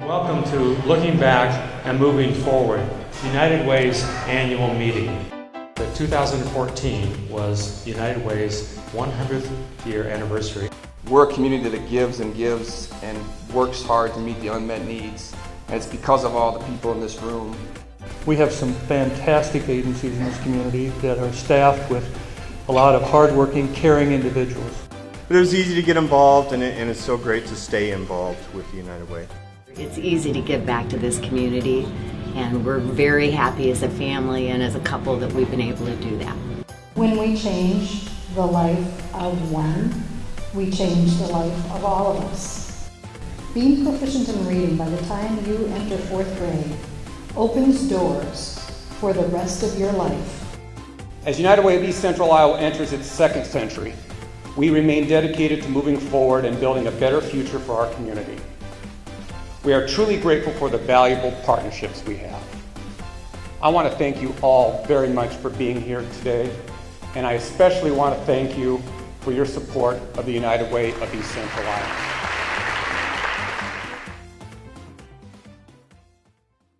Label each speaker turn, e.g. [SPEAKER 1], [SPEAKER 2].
[SPEAKER 1] Welcome to Looking Back and Moving Forward, United Way's annual meeting. The 2014 was United Way's 100th year anniversary.
[SPEAKER 2] We're a community that gives and gives and works hard to meet the unmet needs. And it's because of all the people in this room.
[SPEAKER 3] We have some fantastic agencies in this community that are staffed with a lot of hardworking, caring individuals.
[SPEAKER 4] But it was easy to get involved, and, it, and it's so great to stay involved with the United Way.
[SPEAKER 5] It's easy to give back to this community, and we're very happy as a family and as a couple that we've been able to do that.
[SPEAKER 6] When we change the life of one, we change the life of all of us. Being proficient in reading by the time you enter fourth grade opens doors for the rest of your life.
[SPEAKER 7] As United Way of East Central Iowa enters its second century, we remain dedicated to moving forward and building a better future for our community. We are truly grateful for the valuable partnerships we have. I want to thank you all very much for being here today, and I especially want to thank you for your support of the United Way of East Central Iowa.